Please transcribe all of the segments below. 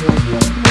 Música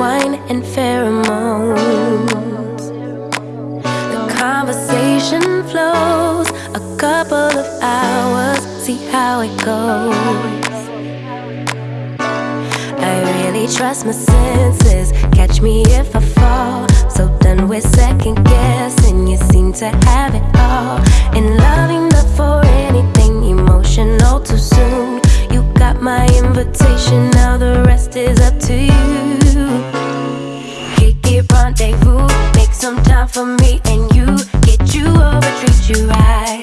wine and pheromones. The conversation flows a couple of hours, see how it goes. I really trust my senses, catch me if I fall. So done with second guessing, you seem to have it all. And loving enough for anything emotional too soon. You got my invitation, now the rest is up to you. for me and you. Get you over, treat you right.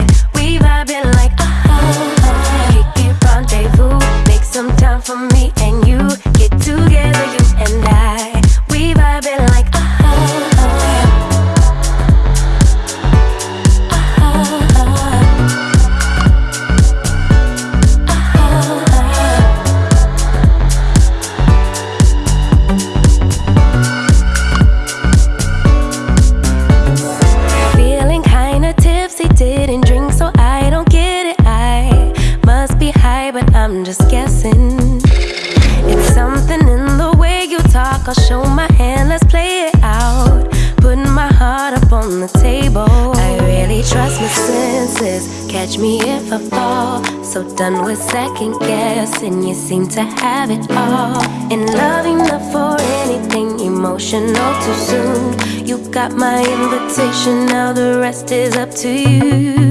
so done with second guessing. You seem to have it all. And loving enough for anything emotional too soon. You got my invitation, now the rest is up to you.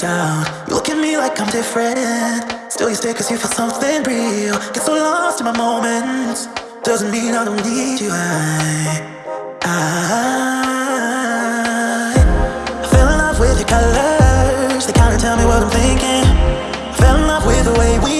down. You look at me like I'm different. Still you stay cause you feel something real. Get so lost in my moments. Doesn't mean I don't need you. I, I, I fell in love with your colors. They kinda tell me what I'm thinking. I fell in love with the way we